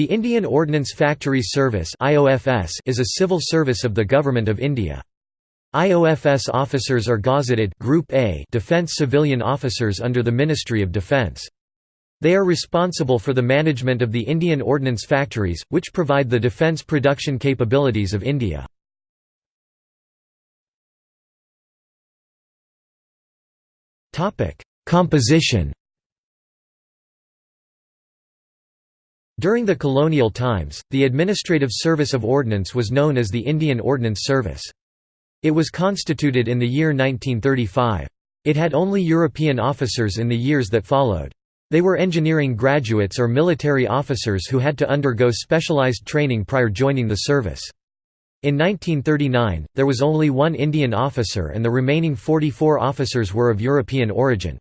The Indian Ordnance Factories Service is a civil service of the Government of India. IOFS officers are gazetted Group A defence civilian officers under the Ministry of Defence. They are responsible for the management of the Indian Ordnance Factories, which provide the defence production capabilities of India. Composition During the colonial times, the Administrative Service of Ordnance was known as the Indian Ordnance Service. It was constituted in the year 1935. It had only European officers in the years that followed. They were engineering graduates or military officers who had to undergo specialized training prior joining the service. In 1939, there was only one Indian officer and the remaining 44 officers were of European origin.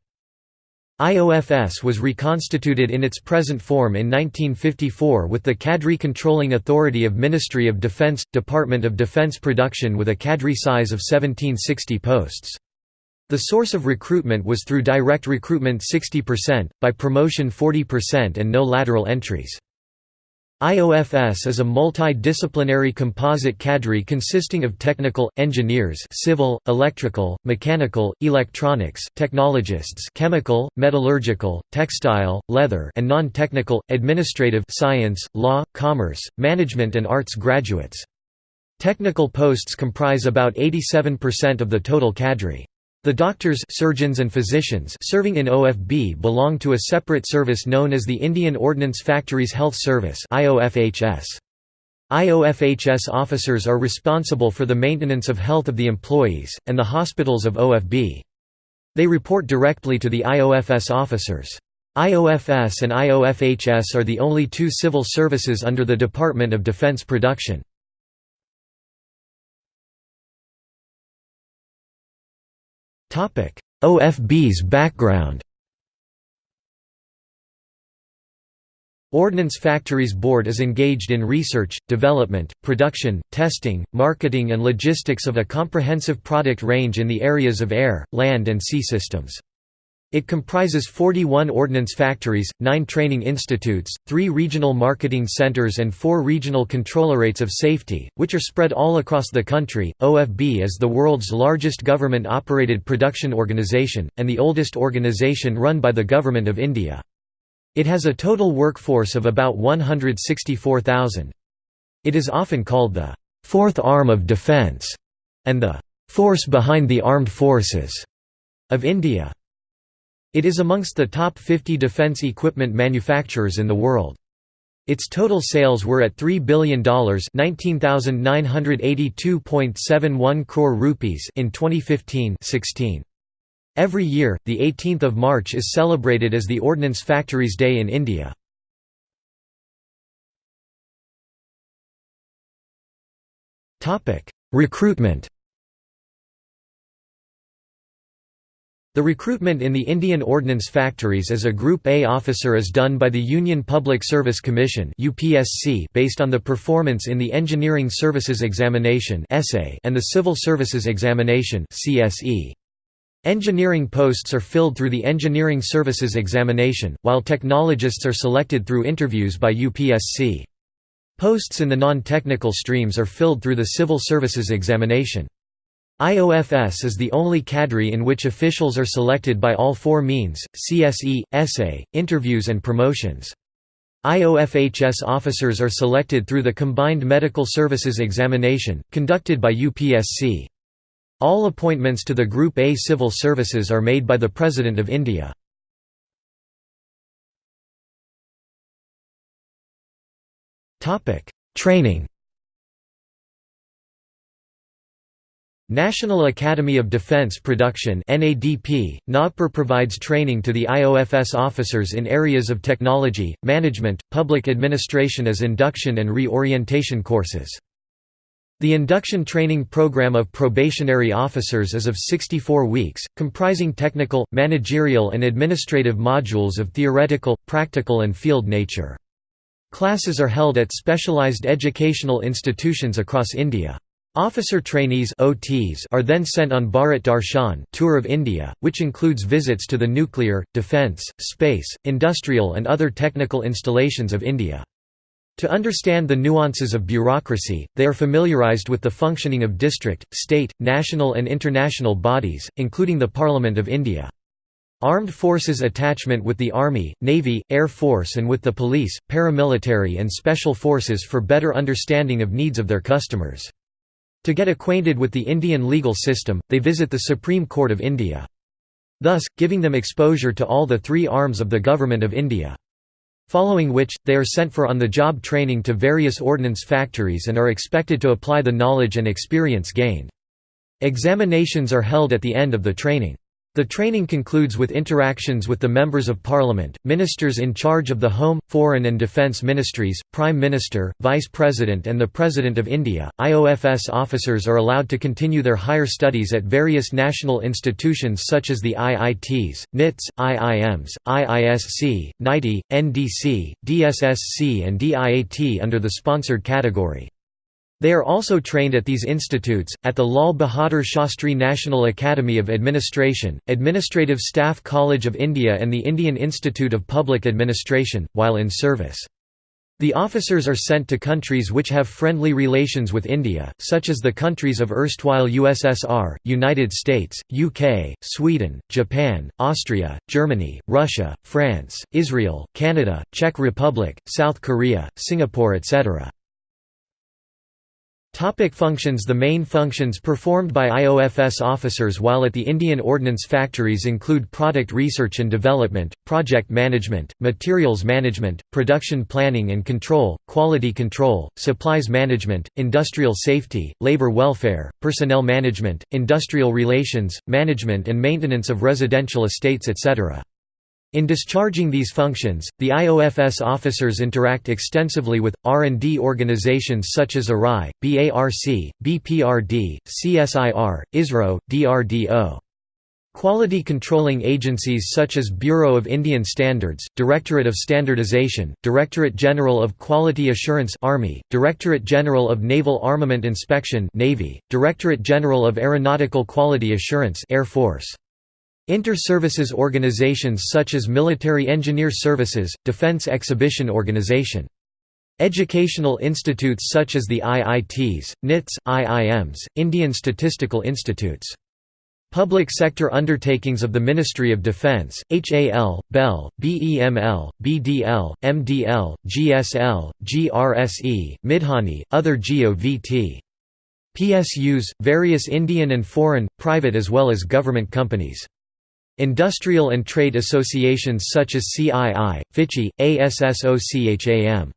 IOFS was reconstituted in its present form in 1954 with the Cadre Controlling Authority of Ministry of Defence, Department of Defence Production with a cadre size of 1760 posts. The source of recruitment was through direct recruitment 60%, by promotion 40% and no lateral entries. IOFS is a multidisciplinary composite cadre consisting of technical, engineers civil, electrical, mechanical, electronics, technologists chemical, metallurgical, textile, leather and non-technical, administrative science, law, commerce, management and arts graduates. Technical posts comprise about 87% of the total cadre. The doctors surgeons and physicians serving in OFB belong to a separate service known as the Indian Ordnance Factories Health Service IOFHS. Officers are responsible for the maintenance of health of the employees, and the hospitals of OFB. They report directly to the IOFS officers. IOFS and IOFHS are the only two civil services under the Department of Defense Production. OFB's background Ordnance Factories Board is engaged in research, development, production, testing, marketing and logistics of a comprehensive product range in the areas of air, land and sea systems. It comprises 41 ordnance factories, 9 training institutes, 3 regional marketing centers and 4 regional controllerates of safety, which are spread all across the country. OFB is the world's largest government-operated production organization, and the oldest organization run by the Government of India. It has a total workforce of about 164,000. It is often called the fourth arm of defence and the force behind the armed forces of India. It is amongst the top 50 defense equipment manufacturers in the world. Its total sales were at $3 billion (19,982.71 crore rupees) in 2015-16. Every year, the 18th of March is celebrated as the Ordnance Factories Day in India. Topic: Recruitment. The recruitment in the Indian Ordnance Factories as a Group A officer is done by the Union Public Service Commission based on the performance in the Engineering Services Examination and the Civil Services Examination Engineering posts are filled through the Engineering Services Examination, while technologists are selected through interviews by UPSC. Posts in the non-technical streams are filled through the Civil Services Examination. IOFS is the only cadre in which officials are selected by all four means, CSE, ESE, interviews and promotions. IOFHS officers are selected through the Combined Medical Services Examination, conducted by UPSC. All appointments to the Group A civil services are made by the President of India. Training National Academy of Defense Production NADP, provides training to the IOFS officers in areas of technology, management, public administration as induction and re-orientation courses. The induction training program of probationary officers is of 64 weeks, comprising technical, managerial and administrative modules of theoretical, practical and field nature. Classes are held at specialized educational institutions across India. Officer trainees OTs are then sent on Bharat Darshan tour of India, which includes visits to the nuclear, defence, space, industrial and other technical installations of India. To understand the nuances of bureaucracy, they are familiarized with the functioning of district, state, national and international bodies, including the Parliament of India. Armed forces attachment with the Army, Navy, Air Force and with the police, paramilitary and special forces for better understanding of needs of their customers. To get acquainted with the Indian legal system, they visit the Supreme Court of India. Thus, giving them exposure to all the three arms of the Government of India. Following which, they are sent for on-the-job training to various ordnance factories and are expected to apply the knowledge and experience gained. Examinations are held at the end of the training. The training concludes with interactions with the Members of Parliament, ministers in charge of the Home, Foreign and Defence Ministries, Prime Minister, Vice President and the President of India. IOFS officers are allowed to continue their higher studies at various national institutions such as the IITs, NITs, IIMs, IISc, NITI, NDC, DSSC and DIAT under the sponsored category. They are also trained at these institutes, at the Lal Bahadur Shastri National Academy of Administration, Administrative Staff College of India and the Indian Institute of Public Administration, while in service. The officers are sent to countries which have friendly relations with India, such as the countries of erstwhile USSR, United States, UK, Sweden, Japan, Austria, Germany, Russia, France, Israel, Canada, Czech Republic, South Korea, Singapore etc. Topic functions The main functions performed by IOFS officers while at the Indian Ordnance Factories include product research and development, project management, materials management, production planning and control, quality control, supplies management, industrial safety, labor welfare, personnel management, industrial relations, management and maintenance of residential estates etc. In discharging these functions, the IOFS officers interact extensively with, R&D organizations such as ARI, BARC, BPRD, CSIR, ISRO, DRDO. Quality controlling agencies such as Bureau of Indian Standards, Directorate of Standardization, Directorate General of Quality Assurance Army, Directorate General of Naval Armament Inspection Navy, Directorate General of Aeronautical Quality Assurance Air Force. Inter-services organizations such as Military Engineer Services, Defense Exhibition Organization. Educational institutes such as the IITs, NITs, IIMs, Indian Statistical Institutes. Public sector undertakings of the Ministry of Defence, HAL, BEL, BEML, BDL, MDL, GSL, GRSE, Midhani, other GOVT. PSUs, various Indian and foreign, private as well as government companies. Industrial and trade associations such as CII, FICCI, ASSOCHAM.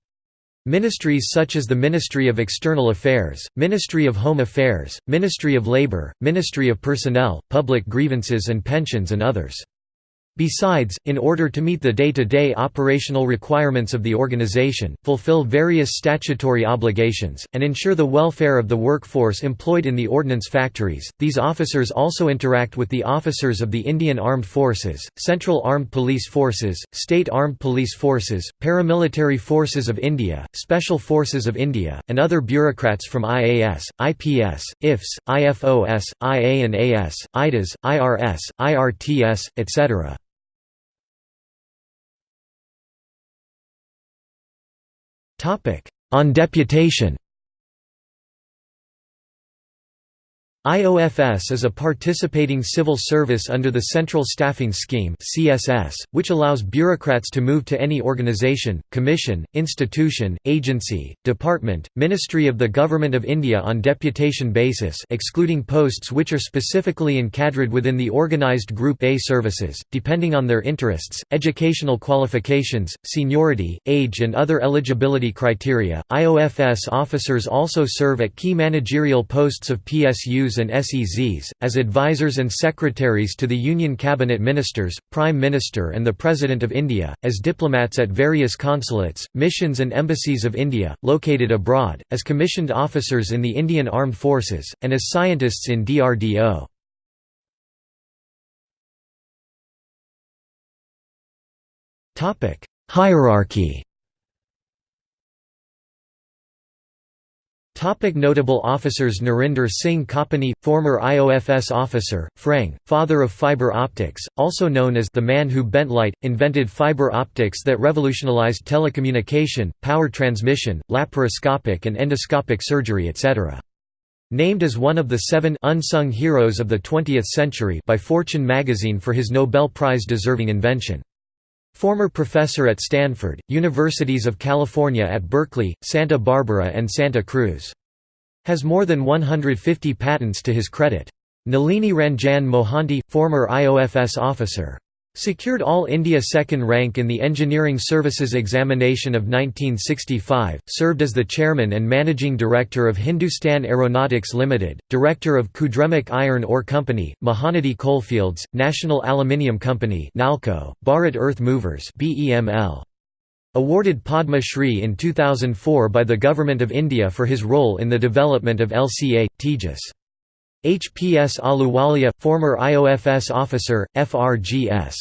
Ministries such as the Ministry of External Affairs, Ministry of Home Affairs, Ministry of Labour, Ministry of Personnel, Public Grievances and Pensions and others. Besides, in order to meet the day-to-day -day operational requirements of the organization, fulfill various statutory obligations, and ensure the welfare of the workforce employed in the ordnance factories, these officers also interact with the officers of the Indian Armed Forces, Central Armed Police Forces, State Armed Police Forces, Paramilitary Forces of India, Special Forces of India, and other bureaucrats from IAS, IPS, IFS, IFOS, IA and AS, IDAS, IRS, IRTS, etc. On deputation IOFS is a participating civil service under the Central Staffing Scheme (CSS), which allows bureaucrats to move to any organization, commission, institution, agency, department, ministry of the Government of India on deputation basis, excluding posts which are specifically encadred within the organized Group A services, depending on their interests, educational qualifications, seniority, age, and other eligibility criteria. IOFS officers also serve at key managerial posts of PSUs and SEZs, as advisors and secretaries to the Union Cabinet Ministers, Prime Minister and the President of India, as diplomats at various consulates, missions and embassies of India, located abroad, as commissioned officers in the Indian Armed Forces, and as scientists in DRDO. Hierarchy Topic notable officers Narinder Singh Kapany, former IOFS officer, FREng, father of fiber optics, also known as the man who bent light, invented fiber optics that revolutionized telecommunication, power transmission, laparoscopic and endoscopic surgery etc. Named as one of the seven unsung heroes of the 20th century by Fortune magazine for his Nobel Prize-deserving invention. Former professor at Stanford, Universities of California at Berkeley, Santa Barbara and Santa Cruz. Has more than 150 patents to his credit. Nalini Ranjan Mohanty, former IOFS officer. Secured All India second rank in the Engineering Services Examination of 1965, served as the chairman and managing director of Hindustan Aeronautics Limited, director of Kudremukh Iron Ore Company, Mahanadi Coalfields, National Aluminium Company NALCO, Bharat Earth Movers Awarded Padma Shri in 2004 by the Government of India for his role in the development of LCA, Tejas. HPS Ahluwalia, former IOFS officer, FRGS.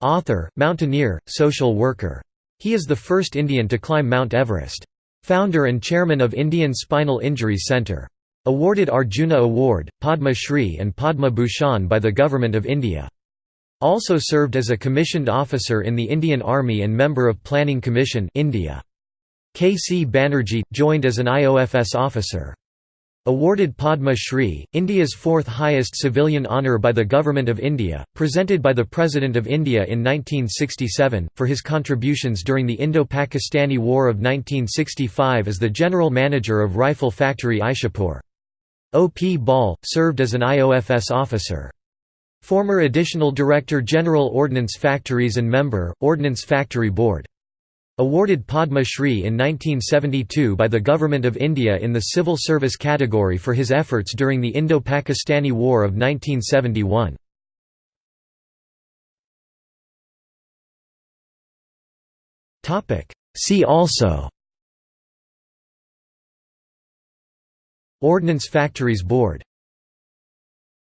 Author, mountaineer, social worker. He is the first Indian to climb Mount Everest. Founder and chairman of Indian Spinal Injury Centre. Awarded Arjuna Award, Padma Shri and Padma Bhushan by the Government of India. Also served as a commissioned officer in the Indian Army and member of Planning Commission India. K. C. Banerjee, joined as an IOFS officer. Awarded Padma Shri, India's fourth highest civilian honour by the Government of India, presented by the President of India in 1967, for his contributions during the Indo-Pakistani War of 1965 as the General Manager of Rifle Factory Ishapur. O. P. Bahl, served as an IOFS officer. Former Additional Director General Ordnance Factories and member, Ordnance Factory Board. Awarded Padma Shri in 1972 by the Government of India in the Civil Service category for his efforts during the Indo-Pakistani War of 1971. See also Ordnance Factories Board